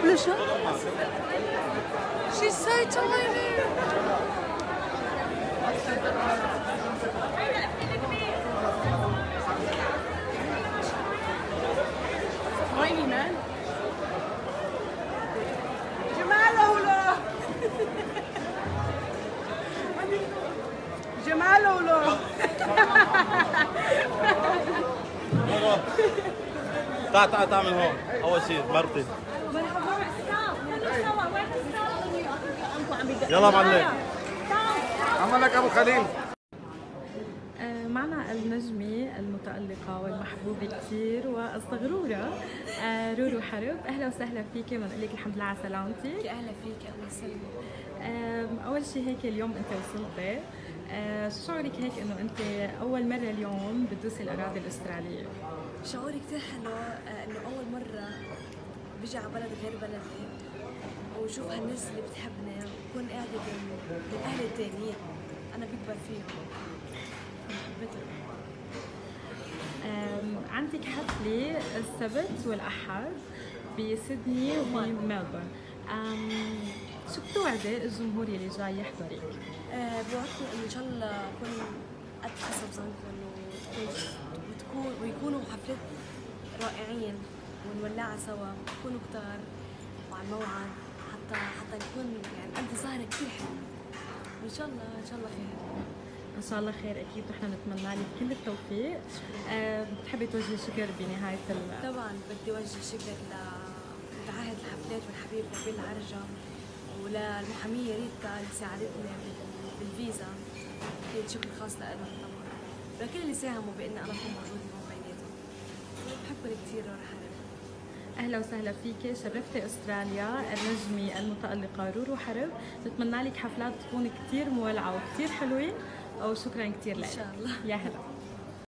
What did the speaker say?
Blusha? She's so tiny. تعال تعال تعال من هون. أول شيء مرتي. يلا معلم. عملك أبو خليل. آه، معنا النجمة المتألقة والمحبوبة كثير والصغرورة آه، رورو حرب. أهلا وسهلا فيكي ونقول لك الحمد لله على سلامتك. أهلا فيك أهلا وسهلا. آم، أول شيء هيك اليوم أنت وصلتي شعورك هيك إنه أنت أول مرة اليوم بتدوسي الأراضي الأسترالية؟ شعوري كثير حلو آه، إنه أول مرة بيجي على بلد غير بلدي وشوف هالناس اللي بتحبني وكون قاعدة أهلي التانيين أنا بكبر فيهم. عندك حفلة السبت والأحد بسيدني وملبورن شو بتوعدي الجمهور اللي جاي يحضرك؟ آه، بوعدكم إن شاء الله اكون قد حسب ظنكم وتكون ويكونوا حفلات رائعين ونولعها سوا ويكونوا كتار وعلى الموعد حتى حتى نكون يعني قد سهرة كثير حلوة وان شاء الله إن شاء الله خير. إن شاء الله خير أكيد نحن نتمنى لك كل التوفيق. آه، بتحبي توجهي شكر بنهاية ال... طبعا بدي اوجه شكر لمتعهد الحفلات والحبيب نبيل العرجة وللمحامية ريتا اللي ساعدتني. بالفيزا. أكيد شكر خاص لهم طبعا. ولكل اللي ساهموا بإني أنا اكون موجودة هون بيناتهم. بحبكم كثير ورح أهلا وسهلا فيك. شرفتي أستراليا. النجمه المتألقة رورو حرب. نتمنى لك حفلات تكون كثير مولعة وكثير حلوة. وشكرا كثير لك. إن شاء الله. يا هلا.